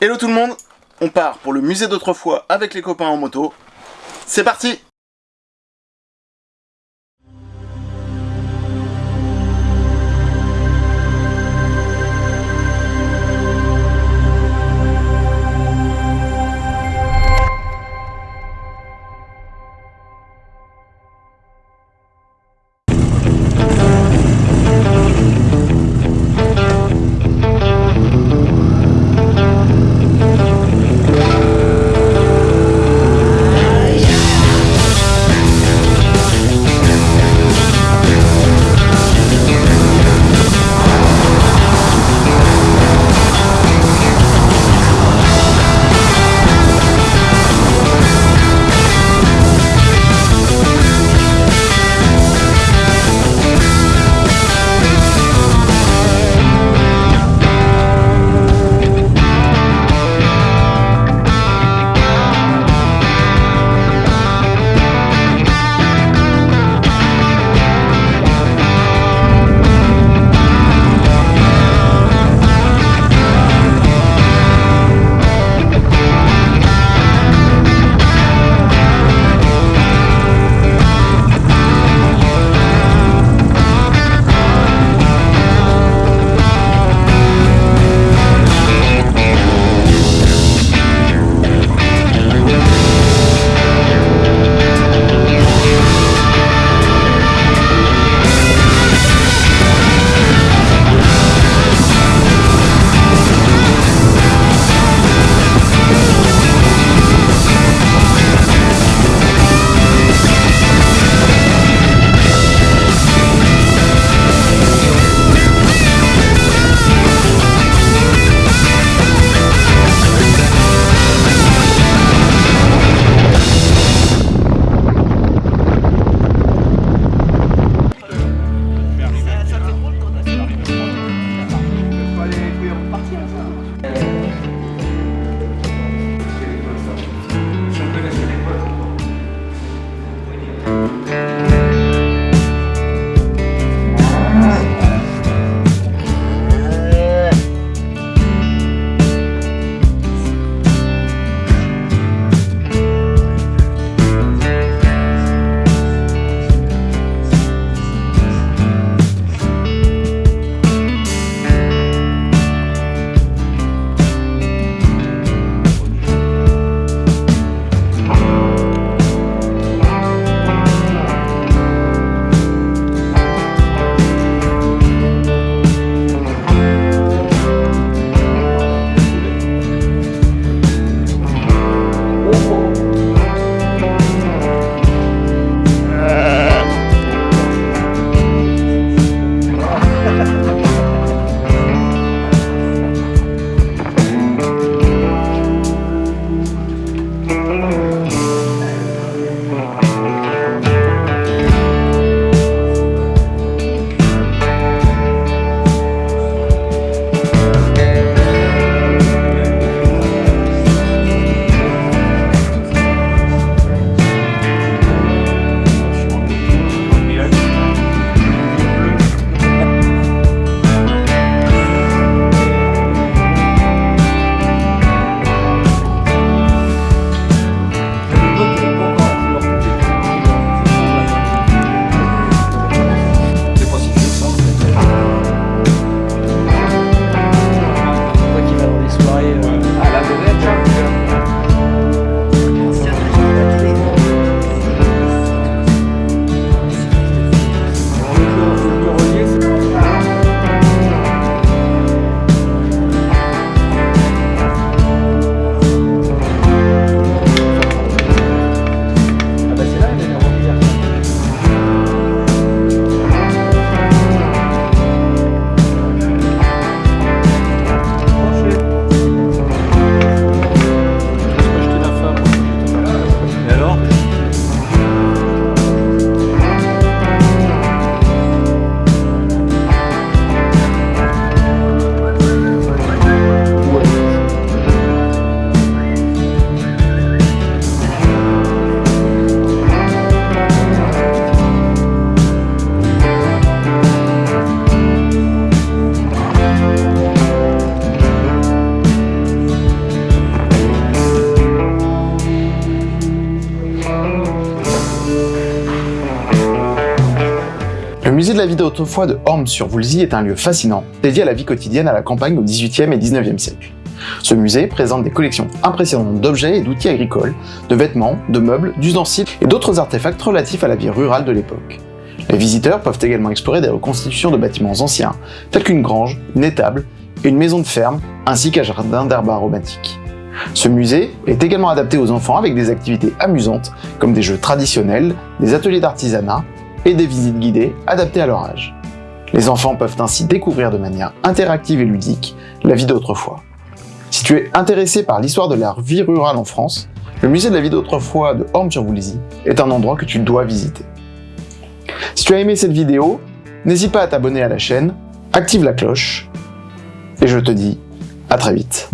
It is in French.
Hello tout le monde, on part pour le musée d'autrefois avec les copains en moto. C'est parti musée de la vie d'autrefois de Orme-sur-Voulzy est un lieu fascinant, dédié à la vie quotidienne à la campagne au XVIIIe et XIXe siècle. Ce musée présente des collections impressionnantes d'objets et d'outils agricoles, de vêtements, de meubles, d'ustensiles et d'autres artefacts relatifs à la vie rurale de l'époque. Les visiteurs peuvent également explorer des reconstitutions de bâtiments anciens, tels qu'une grange, une étable, une maison de ferme, ainsi qu'un jardin d'herbes aromatiques. Ce musée est également adapté aux enfants avec des activités amusantes, comme des jeux traditionnels, des ateliers d'artisanat et des visites guidées adaptées à leur âge. Les enfants peuvent ainsi découvrir de manière interactive et ludique la vie d'autrefois. Si tu es intéressé par l'histoire de la vie rurale en France, le musée de la vie d'autrefois de Orme-sur-Voulizy est un endroit que tu dois visiter. Si tu as aimé cette vidéo, n'hésite pas à t'abonner à la chaîne, active la cloche, et je te dis à très vite.